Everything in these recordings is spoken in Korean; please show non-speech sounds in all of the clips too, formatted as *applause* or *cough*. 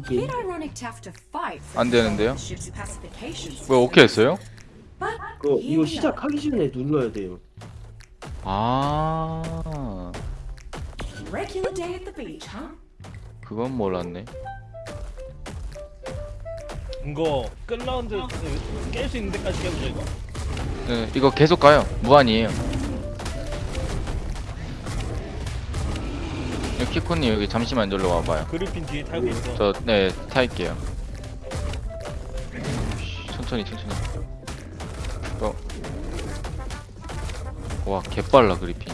돌게. Bit ironic to have to fight for 안 되는데요? 왜. 오케이 했어요? Here 이거. 시작하기 전에 눌러야 돼요. 아 Regular day at the beach, huh? 그건 몰랐네 이거 끝 라운드 깰 수 있는 데까지 깨보자 이거 네, 이거 계속 가요 무한이에요 키코님 여기 잠시만 놀러 와봐요 그리핀 뒤에 타고 있어 저네 타일게요 천천히 천천히 어. 와 개빨라 그리핀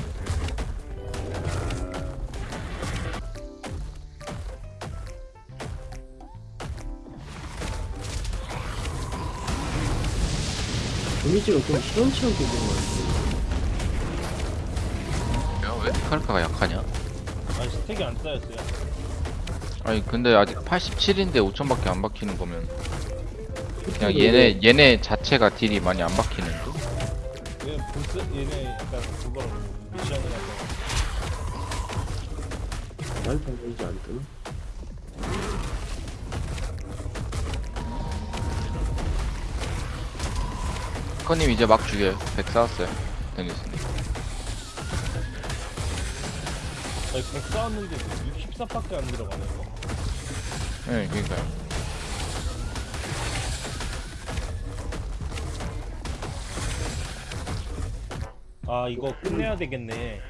데미지가 좀 시원치 않게 된것 같아요. 왜 카르카가 약하냐? 아니 스택이 안 쌓였어요. 아니 근데 아직 87인데 5천밖에 안 박히는 거면 그냥 얘네 얘네 자체가 딜이 많이 안 박히는데? 얘 보스 얘네 약간 그거랑 미션이라서. 날 달리지 안 뜨나? 커님 이제 막 죽여요 100 쌓았어요. 데니스님 아니 100 쌓았는데 64밖에 안 들어가네 이거 네 그니까요 아 이거 끝내야 되겠네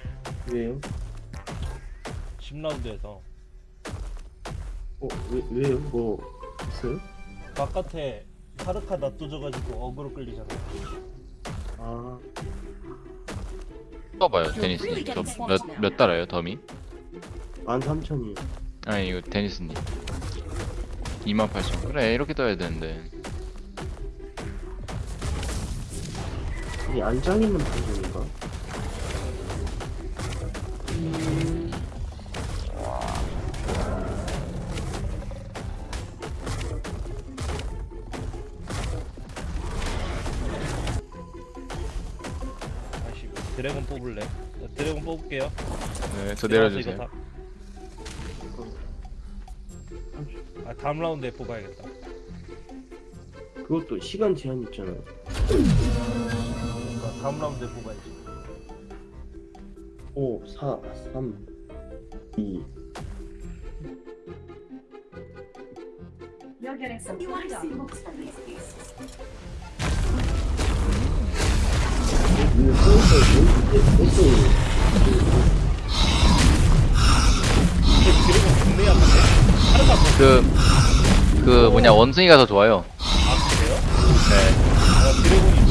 왜요? 10라운드에서 어, 왜, 왜요? 뭐, 있어요? 바깥에 카르카 놔둬져가지고 어그로 끌리잖아 아, 써봐요 데니스님 저몇 몇 달아요 덤이? 13,000이. 아니 이거 데니스님 28,000 그래 이렇게 떠야 되는데 이게 안 잘리는 방송인가? 다 뽑을래? 자, 드래곤 뽑을게요. 네저 이거 내려주세요. 다- 아 다음 라운드에 뽑아야겠다. 그것도 시간 제한 있잖아요. 그러니까 다음 라운드에 뽑아야지. 5, 4, 3, 2. You're getting some You 그 그 뭐냐 원숭이가 더 좋아요 아 그래요? 네아 드래곤이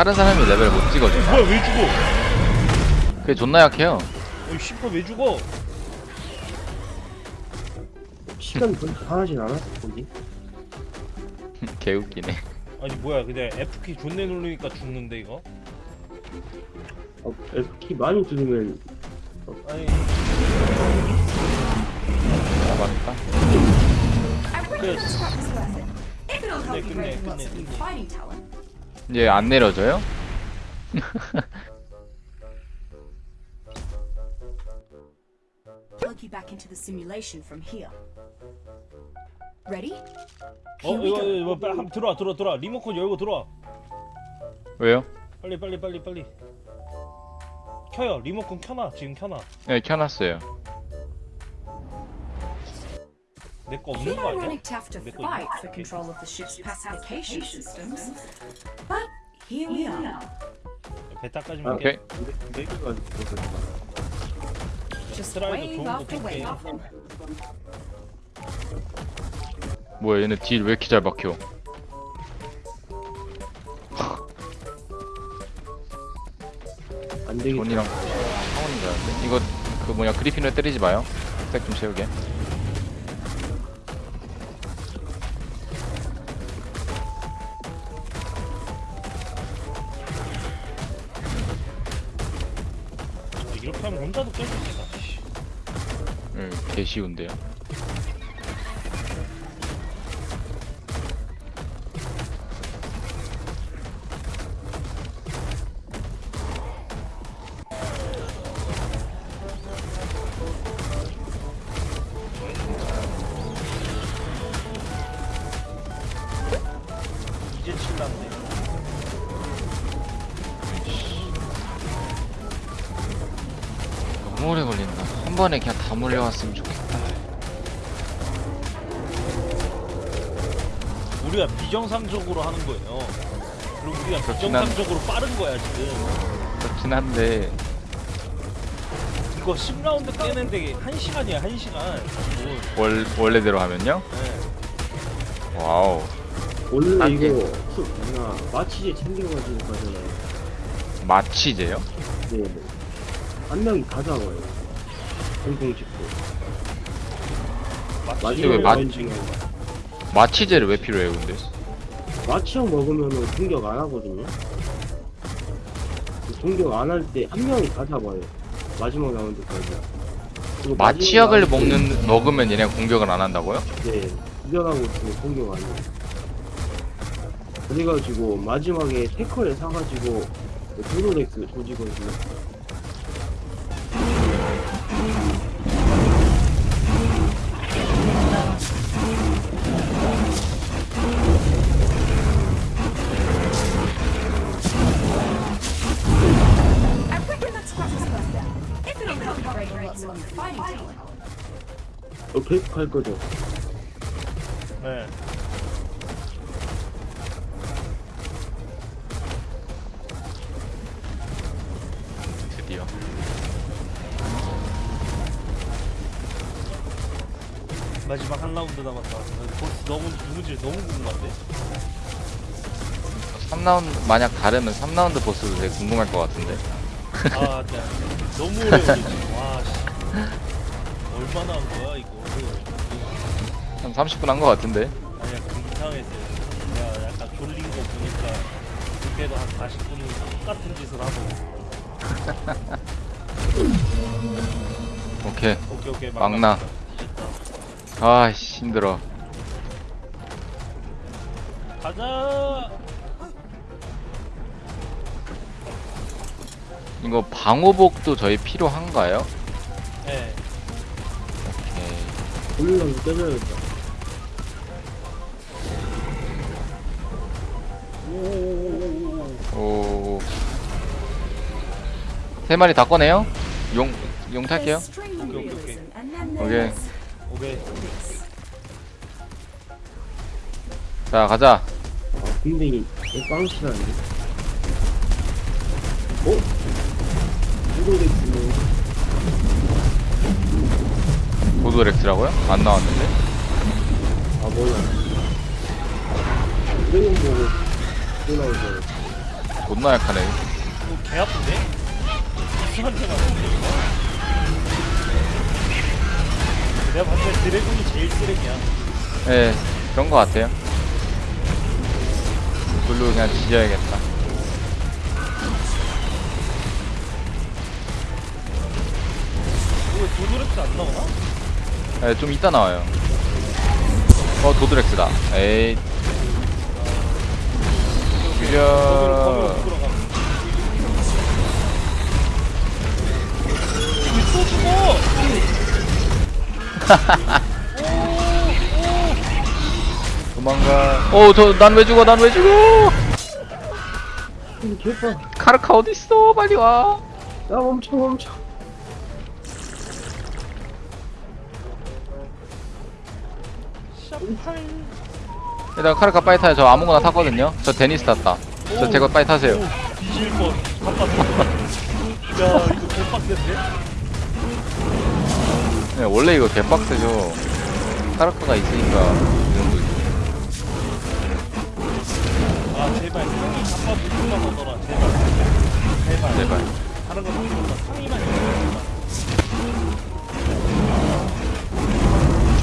다른 사람이 레벨 못 찍어줘 뭐야 왜 죽어? 그게 존나 약해요 어이 슈퍼 왜 죽어? 시간 별로 강하진 않았을 건데. *laughs* 개웃기네 아니 뭐야 그냥 F키 존내 누르니까 죽는데 이거? 어, F키 많이 누르면 아니 아 맞다 help 네, 끝내, 끝내, 끝내. 이제 안 내려져요? Plug you back into the simulation from here. Ready? 어 Here we 이거 go. 이거 빨리 한번 들어와 들어와 들어와 리모컨 열고 들어와 왜요? 빨리 빨리 빨리 빨리 켜요 리모컨 켜놔 지금 켜놔 네 켜놨어요 내거 Bit 없는 거 아니야? ironic to have to Bit of- fight for control of the ship's pacification systems. But here we are. 베타까지만 오케이 깨네 개가. Just wave after wave. 뭐야 얘네 딜 왜 이렇게 잘 박혀 안 되겠다. 존이랑 상원인 줄 알았는데 이거 그 뭐냐 그리핀을 때리지 마요 stack 좀 채우게 하면 혼자도 깰수 있겠다 씨. 응개 쉬운데요 번에 그냥 다 몰려왔으면 좋겠다. 우리가 비정상적으로 하는 거예요. 그리고 우리가 그렇긴 한- 비정상적으로 빠른 거야 지금. 그렇긴 한데 이거 10라운드 깨는데 1시간이야 1시간. 기본. 월 원래대로 하면요? 네. wow. 원래 한 개. 이거 수 뭐냐 마취제 챙겨가지고 가잖아요. 마취제요? 네. 한 명이 다 잡아요. 공공 찍고. 맞지? 왜 맞- 중에 마취제를 왜 필요해요, 근데? 마취약 먹으면은 공격 안 하거든요. 그 공격 안 할 때 한 명이 다 잡아요. 마지막 라운드까지. 그리고 마취약을 먹는 먹으면 얘네가 공격을 안 한다고요? 네, 이겨나고 있으면 공격 안 해요. 그래가지고 마지막에 태커를 사가지고 그 도로렉스 조지거 어, 계속 할 거죠. 네. 드디어. 마지막 한 라운드 남았다. 보스 너무 누구지? 너무 궁금한데. 3라운드 만약 다르면 3라운드 보스도 되게 궁금할 것 같은데. 아, 네. 너무 오래 걸리지. 와, 씨. 얼마나 한 거야 이거? 한 30분 한 것 같은데. 아니야, 그 이상했어요. 내가 약간 졸린 거 보니까 그때도 한 40분 똑같은 짓을 하고. *laughs* 오케이. 오케이 오케이 막나. 아씨 힘들어. 가자. 이거 방호복도 저희 필요한가요? 네. 오케이. 돌리려면 때려야겠다. 세 마리 다 꺼내요? 용, 용 탈게요. There's 오케이. this. 자, 가자. 아, 군뱅이 빵치라는데. 어? 도로렉스는 보드렉스라고요? 안 나왔는데? 아 몰라. 드래곤 보고 또 나오죠. 존나 약하네. 개 아픈데? 내가 봤을 때 드래곤이 제일 쓰레기야. 예, 그런 거 같아요. 글로 그냥 지져야겠다. 이거 도도렉스 안 나오나? 예, 좀 이따 나와요. 어, 도드렉스다. 에이. 죽여. 죽어! 도망가. 어, 저, 난 왜 죽어, 난 왜 죽어! 카르카 어딨어? 빨리 와. 야 멈춰 멈춰. 일단 카르카 빨리 타요. 저 아무거나 탔거든요. 저 데니스 탔다. 저 제거 빨리 타세요. 오, 뒤질 뻔. 바빴어. 야, 이거 개빡센데? 네, 원래 이거 개빡세죠. 카르카가 있으니까. 이 정도. 아, 제발. 형이 바빠 물만 오더라. 제발. 제발. 제발. 다른 거 필요 없다. 상의만.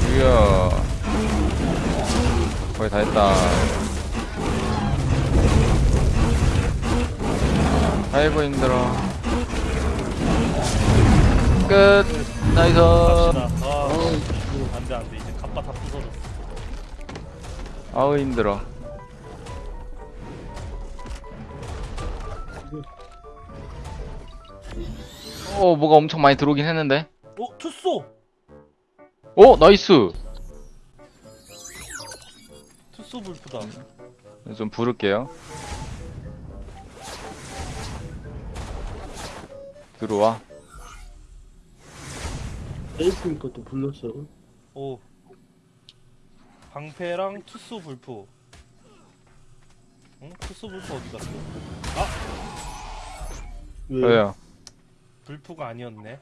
죽여. 거의 다 했다. 아이고 힘들어. 끝. nice. 갑시다. 아, 안 돼, 안 돼. 이제 갑바 다 부서졌어. 아우 힘들어. 어 뭐가 엄청 많이 들어오긴 했는데. 어, 투쏘! 오 나이스. 투쏘 불프다. 좀 부를게요. 들어와. 에이스니까 또 불렀어. 오 방패랑 투수 불프 응? 투수 불프 어디 갔어? 왜? 왜요? 불프가 아니었네